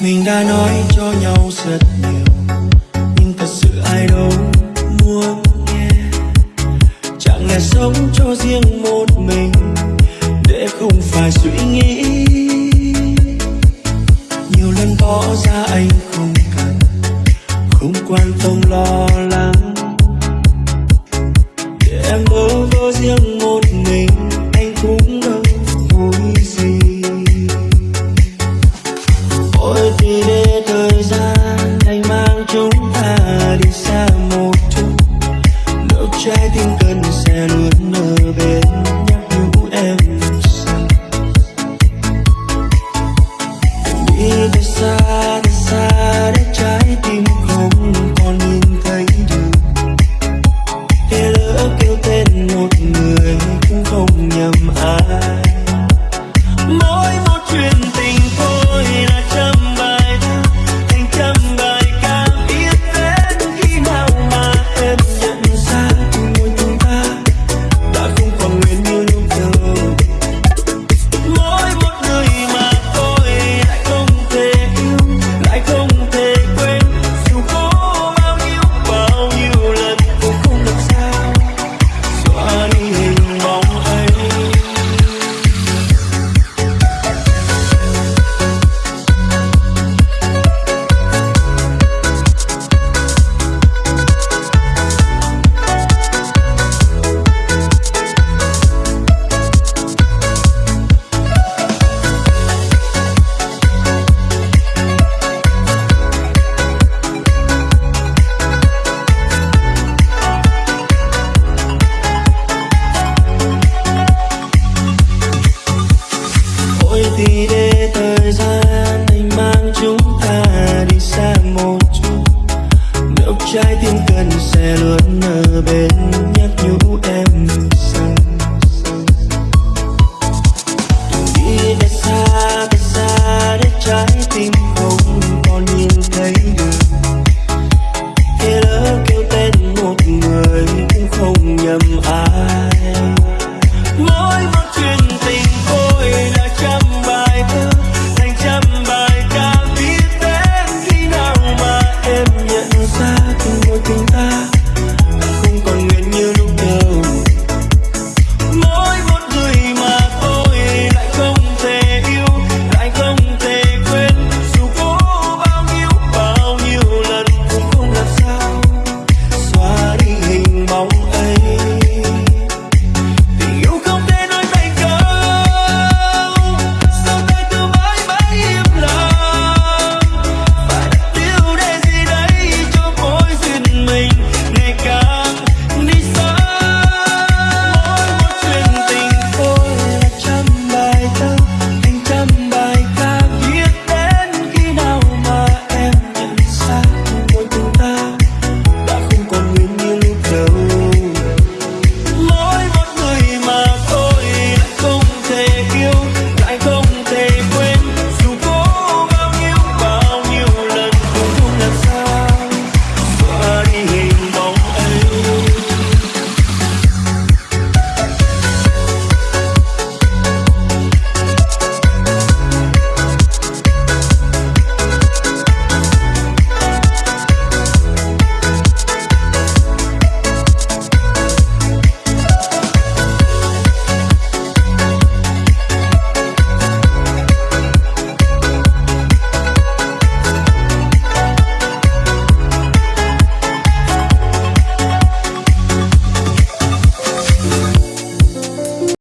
Mình đã nói cho nhau rất nhiều. Nhưng thật sự ai đâu muốn nghe. Chẳng lẽ sống cho riêng một mình Để không phải suy nghĩ? Nhiều lần tỏ ra anh không cần. Không quan tâm lo thì để thời gian anh mang chúng ta đi xa một chút. Nếu trái tim cần sẽ luôn ở bên nhắc nhủ em rằng Đi để xa, để xa để trái tim không còn nhìn thấy được. Thế lỡ kêu tên một người cũng không nhầm ai.